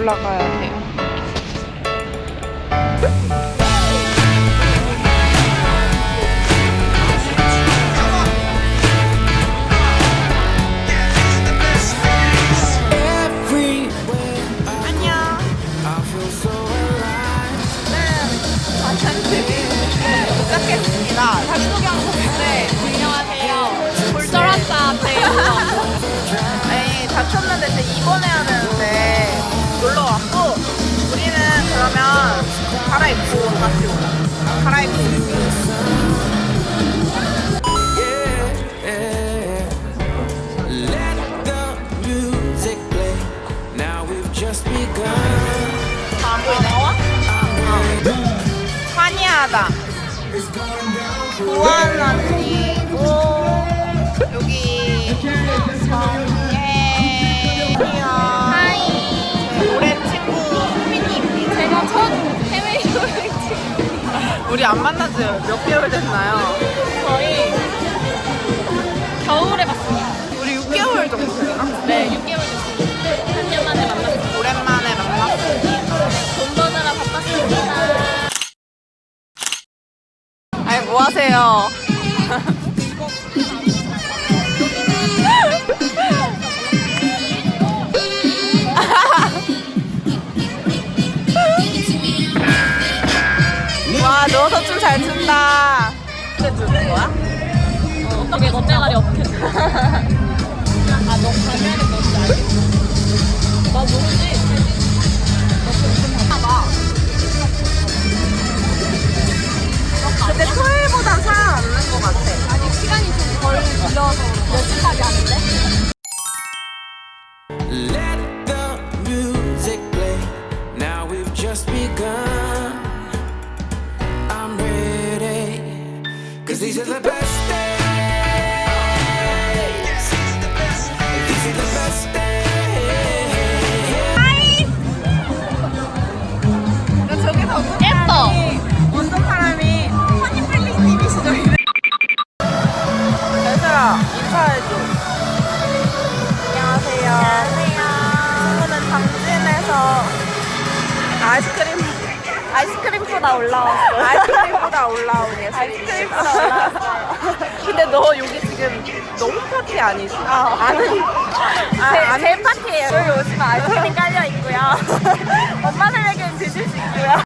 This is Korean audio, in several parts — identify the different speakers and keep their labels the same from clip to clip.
Speaker 1: 올라가야 돼 언니고 여기 정예 하이 오랜 친구 수민이입니다. 제가 첫 해외 여행 친구. 우리 안 만난 지몇 개월 됐나요?
Speaker 2: 거의
Speaker 1: 뭐 하세요? 와 누워서 춤 잘 춘다. 근데 주는 거야?
Speaker 2: 어떻게 너 대가리 어떻게
Speaker 3: these are the best days. These are the best days.
Speaker 1: 나 저기서 어떤
Speaker 2: 예뻐!
Speaker 1: 사람이 어떤 사람이 허니필리님이시죠? 얘들아 인사해줘. 안녕하세요. 안녕하세요. 친구는 당진에서 아이스크림 아이스크림보다 올라왔어요. 아이스크림보다 올라온 예술. 아이스크림보다 올라왔어요. 근데 너 여기 지금 너무 파티 아니지? 아, 아는 아, 제, 제 파티예요. 여기 오시면 아이스크림 깔려 있고요. 엄마들에게는 드실 수 있고요.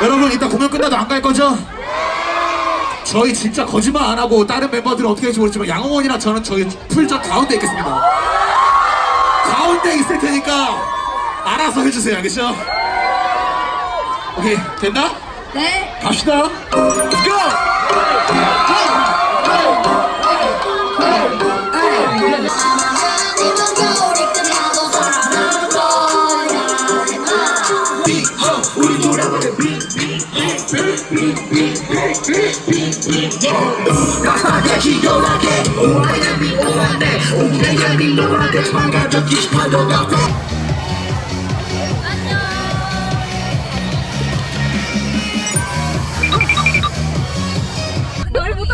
Speaker 4: 여러분 이따 공연 끝나도 안 갈 거죠? 저희 진짜 거짓말 안 하고 다른 멤버들은 어떻게 할지 모르지만 양홍원이랑 저는 저희 풀전 가운데 있겠습니다 가운데 있을 테니까 알아서 해주세요 알겠죠? 오케이 됐나? 네 갑시다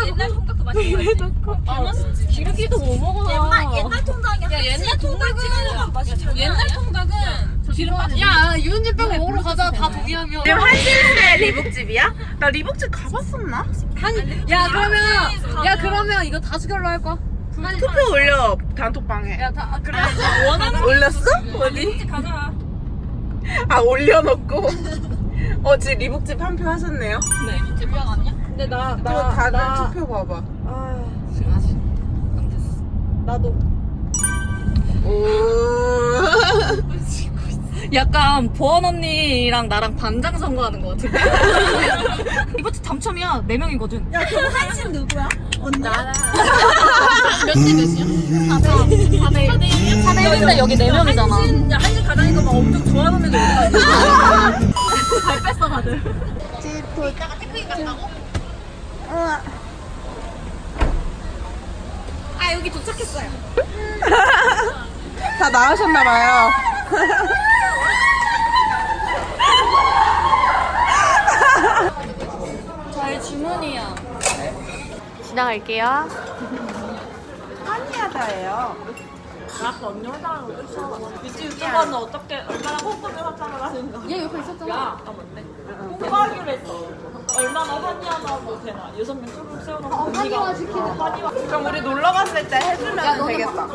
Speaker 2: 옛날 통닭도 맛있어. 옛날 통닭이야. 야, 옛날 통닭은. 옛날 통닭은
Speaker 5: 야 유은진병 먹으러 가자 다 동의하면
Speaker 1: 지금 한신의 리복집이야? 나 리복집 가봤었나?
Speaker 5: 야 그러면 야 그러면 이거 다수결로 할 거야?
Speaker 1: 투표 올려 단톡방에
Speaker 5: 야 다 아, 그래
Speaker 1: 원하는 올렸어? 어디?
Speaker 2: 가자.
Speaker 1: 아 올려놓고 어 지금 리복집 한 표 하셨네요
Speaker 2: 네. 집병 아니야?
Speaker 5: 근데 나 나
Speaker 1: 다들
Speaker 5: 나,
Speaker 1: 투표 봐봐
Speaker 5: 나도
Speaker 1: 오
Speaker 5: 약간 보원 언니랑 나랑 반장 선거하는 거 같은데? 이거 당첨이야. 4명이거든. 야
Speaker 2: 몇대 몇이야? 4대 4대 4대 1인데 여기 4명이잖아. 야, 한시 가자니까 막 엄청 좋아하는 애들? 잘 뺐어, 다들. 이따가 태클이 간다고? 아, 여기 도착했어요.
Speaker 1: 다 나으셨나봐요
Speaker 5: 저희 주문이야
Speaker 1: 지나갈게요 한이하다예요 아까 언니 거 쫓아와. 미지 유튜버는 어떻게 얼마나 꼼꼼히 화장을 하는가.
Speaker 2: 얘 옆에 있었잖아.
Speaker 1: 야, 아까 맞네. 공부하기로 했어. 얼마나 환희하나도 되나. 여섯 명 쭈룩 세워놓고.
Speaker 2: 한이와 지키는
Speaker 1: 그럼 우리 놀러 갔을 때 해주면 되겠다.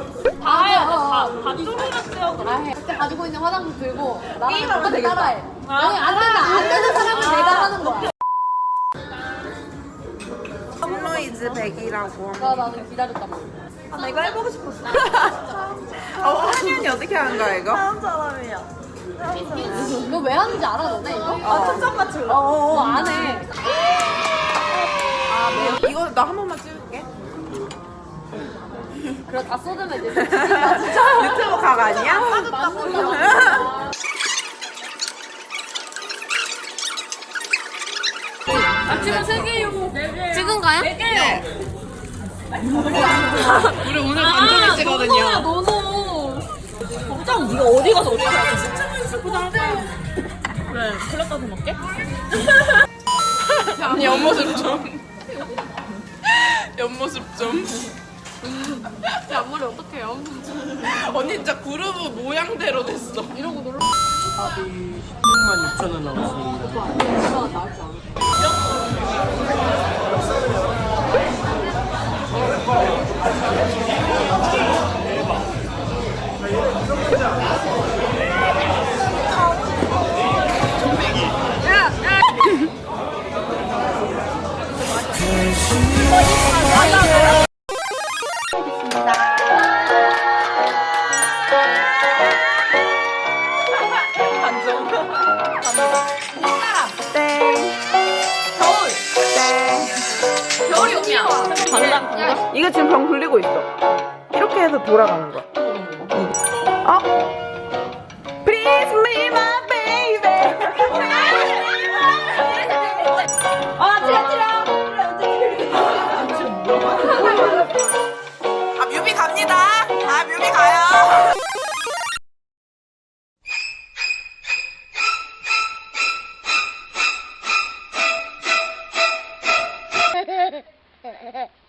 Speaker 5: 다 해야 돼. 다, 다 쭈루룩 세워놓고.
Speaker 2: 그때 가지고 있는 화장품 들고 나랑 똑같이
Speaker 1: 되겠다.
Speaker 2: 따라해. 아니 안 된다. 안 되는 사람은 내가 하는 거야.
Speaker 1: 홈로이즈 100이라고.
Speaker 2: 나 나는 기다렸단 말이야.
Speaker 1: 아, 나 이거 해보고 싶었어. 어, 한현이 어떻게 하는 거야, 이거? 다음 사람이야.
Speaker 2: 이거 왜 하는지 알아 너네 이거?
Speaker 1: 아, 초점 맞출라.
Speaker 2: 어, 안 해.
Speaker 1: 이거 나 한 번만 찍을게.
Speaker 2: 그래 다 쏟으면 이제
Speaker 1: 유튜브 각 아니야?
Speaker 2: 맞는다.
Speaker 5: 아침에 세 개요.
Speaker 2: 찍은가요?
Speaker 5: 네 개요.
Speaker 1: 우리 오늘
Speaker 5: 아, 노노야, 노노. 걱정 네가 어디 가서 어떻게 할까? 진짜 있을 거할 거야. 그래, 클럽 가서 먹게?
Speaker 1: 언니 옆모습 좀. 옆모습 좀.
Speaker 2: 제 앞머리 어떡해요?
Speaker 1: 언니 진짜 그루브 모양대로 됐어.
Speaker 2: 이러고 놀러
Speaker 6: 16만 6천 원 나왔습니다.
Speaker 5: 반장.
Speaker 1: 이거 지금 병 굴리고 있어. 이렇게 해서 돌아가는 거야. 어? Please be my baby. 아, 치라, 치라. 아, 뮤비 갑니다. 아, 뮤비 가요.